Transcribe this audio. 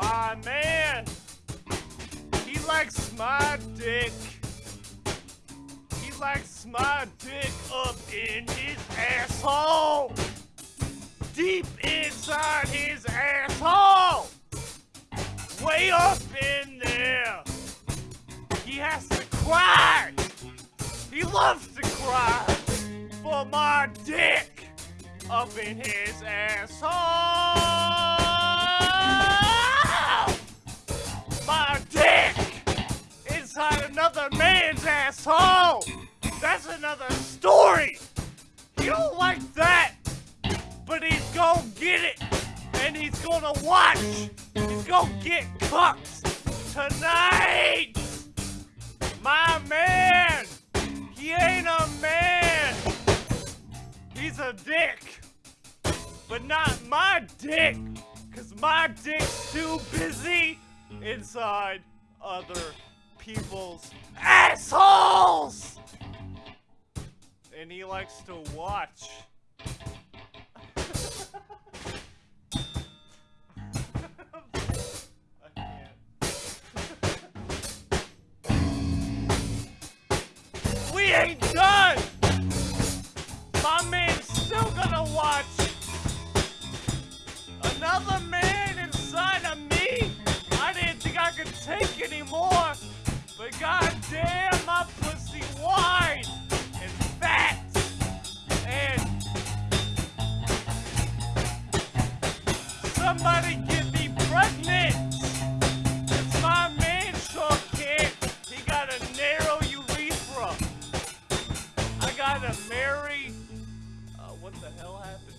my man. He likes my dick. He likes my dick up in his asshole. Deep inside his asshole. Way up in there. He has to cry. He loves to cry for my dick up in his asshole. Asshole. That's another story. He don't like that, but he's gonna get it, and he's gonna watch. He's gonna get cooked tonight. My man, he ain't a man. He's a dick. But not my dick. Cause my dick's too busy inside other people's assholes. And he likes to watch. We ain't done! My God damn my pussy wide and fat and somebody get me pregnant. Cause my man sure can't. He got a narrow urethra. I gotta marry. Uh, what the hell happened?